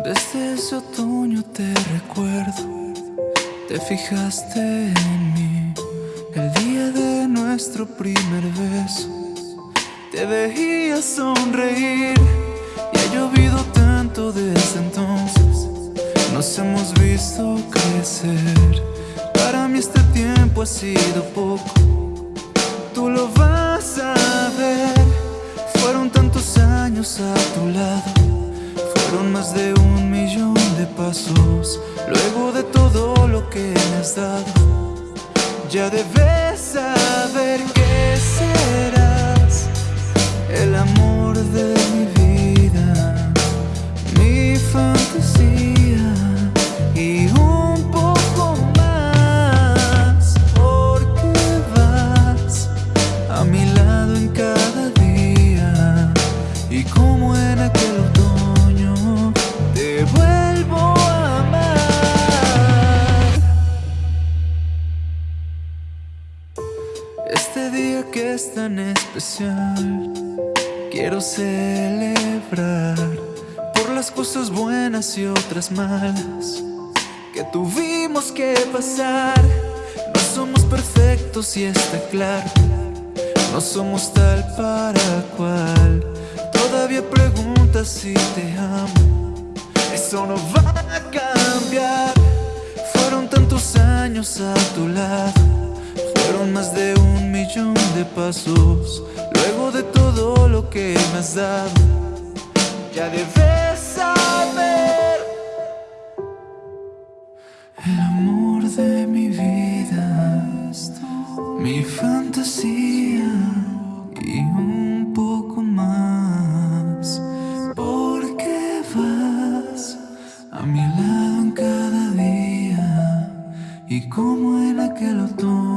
ese otoño te recuerdo, te fijaste en mí el día de nuestro primer beso. Te veía sonreír y ha llovido tanto desde entonces. Nos hemos visto crecer. Para mí este tiempo ha sido poco. Tú lo vas a ver. Fueron tantos años a tu lado más de un millón de pasos. Luego de todo lo que me has dado Ya debes saber que serás. El amor de mi vida Mi fantasía Y un poco más. Porque vas a mi lado en cada día Y como tan especial. Quiero celebrar Por las cosas buenas y otras malas Que tuvimos que pasar. No somos perfectos y está claro No somos tal para cual. Todavía preguntas si te amo. Eso no va a cambiar. Fueron tantos años a tu lado fueron más de un millón pasos Luego de todo lo que me has dado. Ya debes saber. El amor de mi vida Mi fantasía Y un poco más. Porque vas a mi lado en cada día Y como en aquel otoño